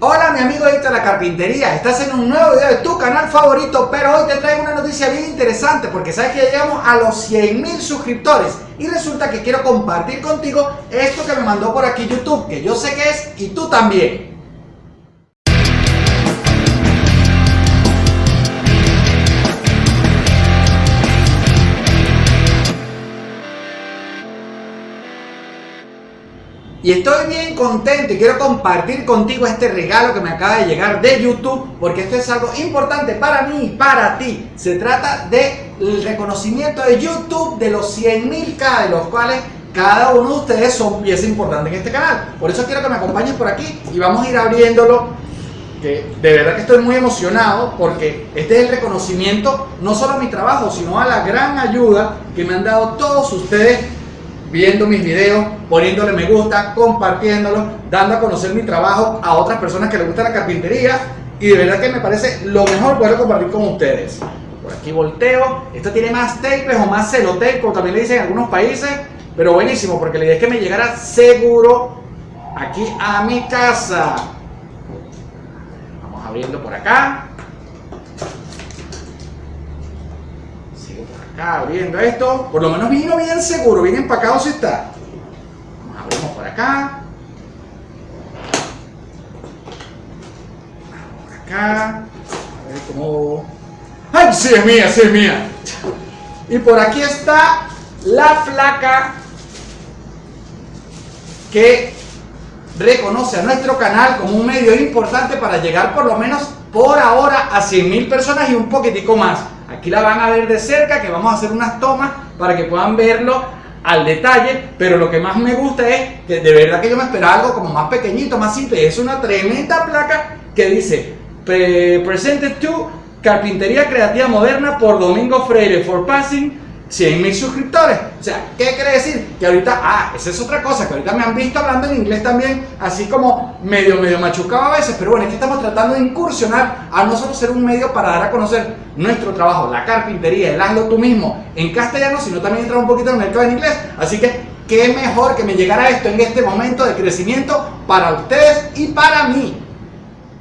Hola mi amigo de la carpintería, estás en un nuevo video de tu canal favorito, pero hoy te traigo una noticia bien interesante porque sabes que llegamos a los 100 mil suscriptores y resulta que quiero compartir contigo esto que me mandó por aquí YouTube, que yo sé que es y tú también. Y estoy bien contento y quiero compartir contigo este regalo que me acaba de llegar de YouTube porque esto es algo importante para mí y para ti. Se trata del reconocimiento de YouTube de los 100.000K de los cuales cada uno de ustedes son pieza importante en este canal. Por eso quiero que me acompañes por aquí y vamos a ir abriéndolo. Que de verdad que estoy muy emocionado porque este es el reconocimiento no solo a mi trabajo, sino a la gran ayuda que me han dado todos ustedes viendo mis videos, poniéndole me gusta, compartiéndolo, dando a conocer mi trabajo a otras personas que les gusta la carpintería y de verdad que me parece lo mejor poder compartir con ustedes. Por aquí volteo, esto tiene más tapes o más celotape, como también le dicen en algunos países, pero buenísimo porque la idea es que me llegara seguro aquí a mi casa. Vamos abriendo por acá. Acá abriendo esto. Por lo menos vino bien seguro, bien empacado si está. Abrimos por acá. Por acá. A ver cómo... ¡Ay, sí es mía, sí es mía! Y por aquí está la placa que reconoce a nuestro canal como un medio importante para llegar por lo menos por ahora a 100.000 personas y un poquitico más. Aquí la van a ver de cerca, que vamos a hacer unas tomas para que puedan verlo al detalle, pero lo que más me gusta es que de verdad que yo me esperaba algo como más pequeñito, más simple. Es una tremenda placa que dice Presented to Carpintería Creativa Moderna por Domingo Freire for Passing 100 mil suscriptores. O sea, ¿qué quiere decir? Que ahorita, ah, esa es otra cosa, que ahorita me han visto hablando en inglés también, así como medio, medio machucado a veces, pero bueno, es que estamos tratando de incursionar a no solo ser un medio para dar a conocer nuestro trabajo, la carpintería, el hazlo tú mismo en castellano, sino también entrar un poquito en el mercado en inglés. Así que, qué mejor que me llegara esto en este momento de crecimiento para ustedes y para mí.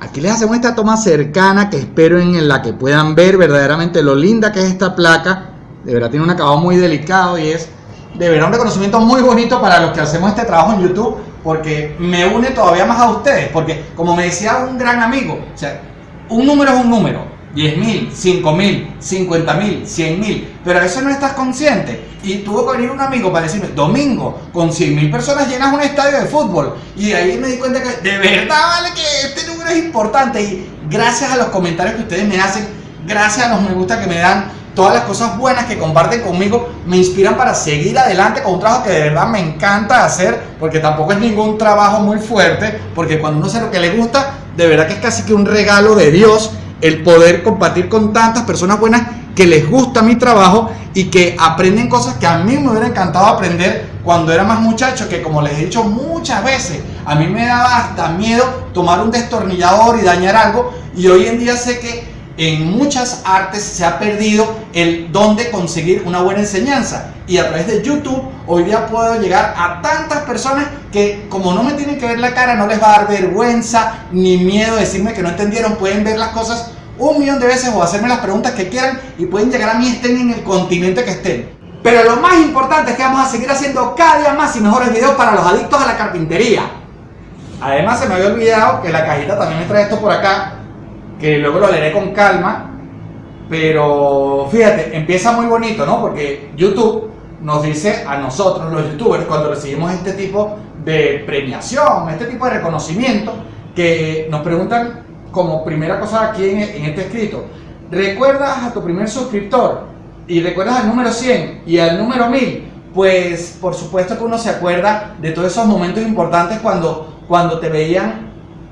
Aquí les hacemos esta toma cercana que espero en la que puedan ver verdaderamente lo linda que es esta placa de verdad tiene un acabado muy delicado y es de verdad un reconocimiento muy bonito para los que hacemos este trabajo en YouTube porque me une todavía más a ustedes. Porque como me decía un gran amigo, o sea, un número es un número. 10 mil, 5 mil, 50 mil, 100 mil, pero a veces no estás consciente. Y tuvo que venir un amigo para decirme, domingo, con 100 mil personas llenas un estadio de fútbol. Y ahí me di cuenta que de verdad vale que este número es importante. Y gracias a los comentarios que ustedes me hacen, gracias a los me gusta que me dan, todas las cosas buenas que comparten conmigo me inspiran para seguir adelante con un trabajo que de verdad me encanta hacer, porque tampoco es ningún trabajo muy fuerte, porque cuando uno hace lo que le gusta, de verdad que es casi que un regalo de Dios el poder compartir con tantas personas buenas que les gusta mi trabajo y que aprenden cosas que a mí me hubiera encantado aprender cuando era más muchacho, que como les he dicho muchas veces, a mí me daba hasta miedo tomar un destornillador y dañar algo, y hoy en día sé que en muchas artes se ha perdido el don de conseguir una buena enseñanza y a través de YouTube hoy día puedo llegar a tantas personas que como no me tienen que ver la cara no les va a dar vergüenza ni miedo decirme que no entendieron, pueden ver las cosas un millón de veces o hacerme las preguntas que quieran y pueden llegar a mí estén en el continente que estén. Pero lo más importante es que vamos a seguir haciendo cada día más y mejores videos para los adictos a la carpintería. Además se me había olvidado que la cajita también me trae esto por acá que luego lo leeré con calma, pero fíjate, empieza muy bonito, ¿no? Porque YouTube nos dice a nosotros, los youtubers, cuando recibimos este tipo de premiación, este tipo de reconocimiento, que nos preguntan como primera cosa aquí en, este escrito, ¿recuerdas a tu primer suscriptor? Y recuerdas al número 100 y al número 1000, pues por supuesto que uno se acuerda de todos esos momentos importantes cuando, cuando te veían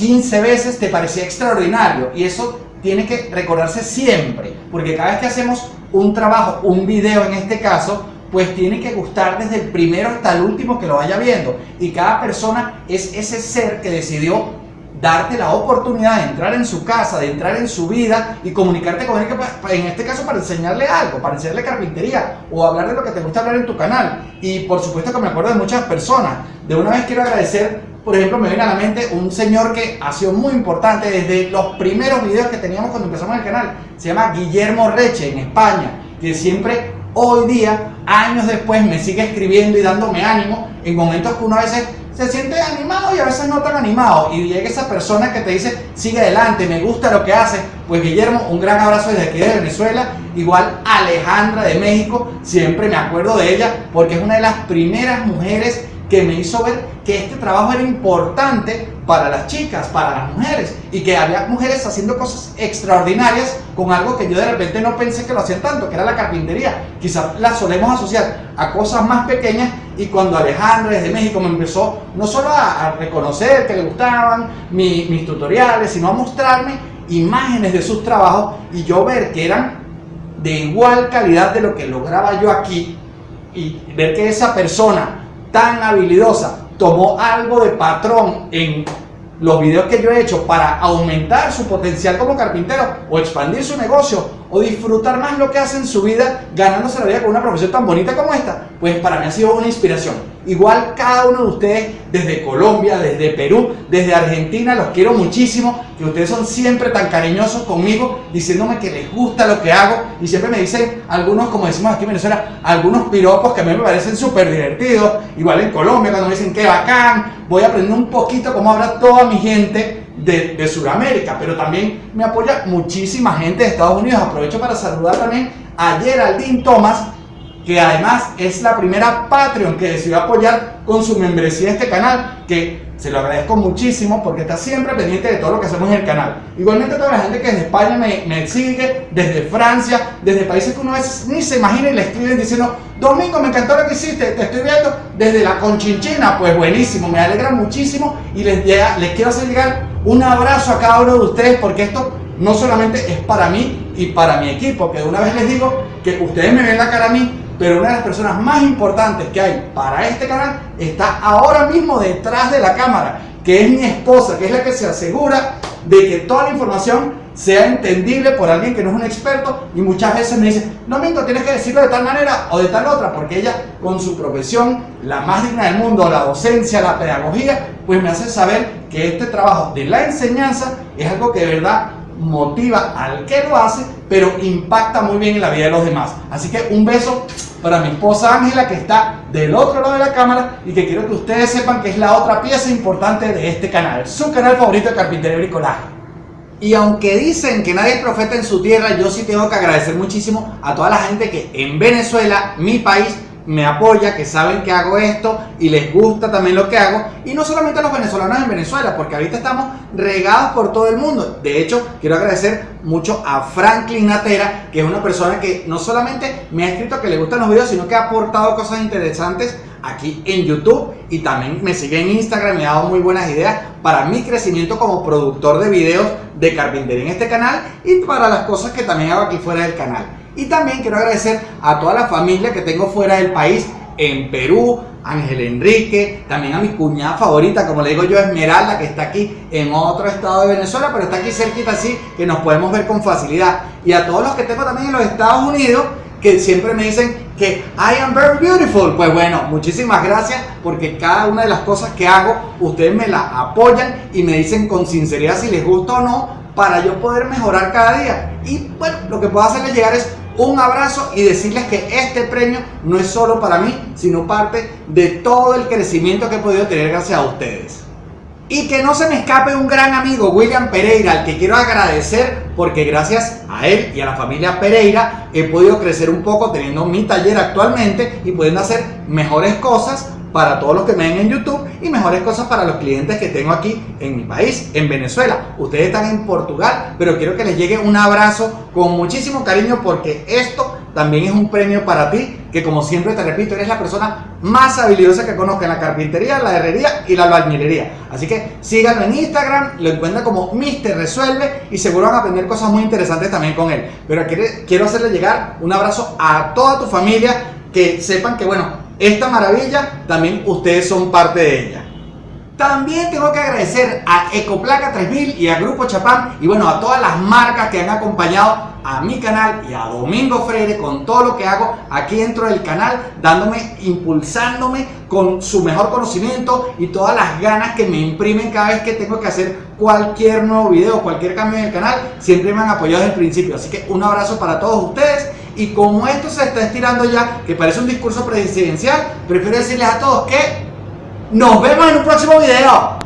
15 veces te parecía extraordinario y eso tiene que recordarse siempre, porque cada vez que hacemos un trabajo, un video en este caso, pues tiene que gustar desde el primero hasta el último que lo vaya viendo. Y cada persona es ese ser que decidió darte la oportunidad de entrar en su casa, de entrar en su vida y comunicarte con él, en este caso para enseñarle algo, para enseñarle carpintería o hablar de lo que te gusta hablar en tu canal. Y por supuesto que me acuerdo de muchas personas. De una vez quiero agradecer por ejemplo, me viene a la mente un señor que ha sido muy importante desde los primeros videos que teníamos cuando empezamos el canal. Se llama Guillermo Reche en España, que siempre hoy día, años después, me sigue escribiendo y dándome ánimo en momentos que uno a veces se siente animado y a veces no tan animado. Y llega esa persona que te dice, sigue adelante, me gusta lo que haces. Pues Guillermo, un gran abrazo desde aquí de Venezuela. Igual Alejandra de México, siempre me acuerdo de ella porque es una de las primeras mujeres que me hizo ver que este trabajo era importante para las chicas, para las mujeres, y que había mujeres haciendo cosas extraordinarias con algo que yo de repente no pensé que lo hacían tanto, que era la carpintería. Quizás la solemos asociar a cosas más pequeñas y cuando Alejandra desde México me empezó no solo a, reconocer que le gustaban mis tutoriales, sino a mostrarme imágenes de sus trabajos y yo ver que eran de igual calidad de lo que lograba yo aquí y ver que esa persona tan habilidosa tomó algo de patrón en los videos que yo he hecho para aumentar su potencial como carpintero o expandir su negocio o disfrutar más lo que hace en su vida ganándose la vida con una profesión tan bonita como esta, pues para mí ha sido una inspiración. Igual cada uno de ustedes desde Colombia, desde Perú, desde Argentina, los quiero muchísimo, que ustedes son siempre tan cariñosos conmigo, diciéndome que les gusta lo que hago y siempre me dicen algunos, como decimos aquí en Venezuela, algunos piropos que a mí me parecen súper divertidos. Igual en Colombia cuando me dicen que bacán, voy a aprender un poquito cómo habla toda mi gente de, de Sudamérica, pero también me apoya muchísima gente de Estados Unidos. Aprovecho para saludar también a Geraldine Thomas, que además es la primera Patreon que decidió apoyar con su membresía este canal, que se lo agradezco muchísimo porque está siempre pendiente de todo lo que hacemos en el canal. Igualmente toda la gente que desde España me, me sigue, desde Francia, desde países que uno veces ni se imagina y le escriben diciendo Domingo, me encantó lo que hiciste, te estoy viendo desde la Conchinchina, pues buenísimo, me alegra muchísimo y les, les quiero hacer llegar un abrazo a cada uno de ustedes porque esto no solamente es para mí y para mi equipo, que de una vez les digo que ustedes me ven la cara a mí, pero una de las personas más importantes que hay para este canal está ahora mismo detrás de la cámara, que es mi esposa, que es la que se asegura de que toda la información sea entendible por alguien que no es un experto y muchas veces me dice, no Mingo, tienes que decirlo de tal manera o de tal otra, porque ella con su profesión, la más digna del mundo, la docencia, la pedagogía, pues me hace saber que este trabajo de la enseñanza es algo que de verdad motiva al que lo hace, pero impacta muy bien en la vida de los demás. Así que un beso para mi esposa Ángela que está del otro lado de la cámara y que quiero que ustedes sepan que es la otra pieza importante de este canal, su canal favorito de carpintería y bricolaje. Y aunque dicen que nadie es profeta en su tierra, yo sí tengo que agradecer muchísimo a toda la gente que en Venezuela, mi país, me apoya, que saben que hago esto y les gusta también lo que hago. Y no solamente a los venezolanos en Venezuela, porque ahorita estamos regados por todo el mundo. De hecho, quiero agradecer mucho a Franklin Natera, que es una persona que no solamente me ha escrito que le gustan los videos, sino que ha aportado cosas interesantes aquí en YouTube y también me sigue en Instagram, me ha dado muy buenas ideas para mi crecimiento como productor de videos de carpintería en este canal y para las cosas que también hago aquí fuera del canal. Y también quiero agradecer a toda la familia que tengo fuera del país, en Perú, Ángel Enrique, también a mi cuñada favorita, como le digo yo, Esmeralda, que está aquí en otro estado de Venezuela, pero está aquí cerquita así, que nos podemos ver con facilidad. Y a todos los que tengo también en los Estados Unidos, que siempre me dicen que I am very beautiful. Pues bueno, muchísimas gracias porque cada una de las cosas que hago, ustedes me la apoyan y me dicen con sinceridad si les gusta o no, para yo poder mejorar cada día. Y bueno, lo que puedo hacerles llegar es un abrazo y decirles que este premio no es solo para mí, sino parte de todo el crecimiento que he podido tener gracias a ustedes. Y que no se me escape un gran amigo, William Pereira, al que quiero agradecer porque gracias a él y a la familia Pereira he podido crecer un poco teniendo mi taller actualmente y pudiendo hacer mejores cosas para todos los que me ven en YouTube y mejores cosas para los clientes que tengo aquí en mi país, en Venezuela. Ustedes están en Portugal, pero quiero que les llegue un abrazo con muchísimo cariño porque esto también es un premio para ti, que como siempre te repito, eres la persona más habilidosa que conozco en la carpintería, la herrería y la albañilería. Así que síganlo en Instagram, lo encuentran como Mister Resuelve y seguro van a aprender cosas muy interesantes también con él. Pero quiero hacerle llegar un abrazo a toda tu familia, que sepan que bueno, esta maravilla también ustedes son parte de ella. También tengo que agradecer a Ecoplaca 3000 y a Grupo Chapán y bueno, a todas las marcas que han acompañado a mi canal y a Domingo Freire con todo lo que hago aquí dentro del canal, dándome, impulsándome con su mejor conocimiento y todas las ganas que me imprimen cada vez que tengo que hacer cualquier nuevo video, cualquier cambio en el canal, siempre me han apoyado desde el principio. Así que un abrazo para todos ustedes y como esto se está estirando ya, que parece un discurso presidencial, prefiero decirles a todos que nos vemos en un próximo video.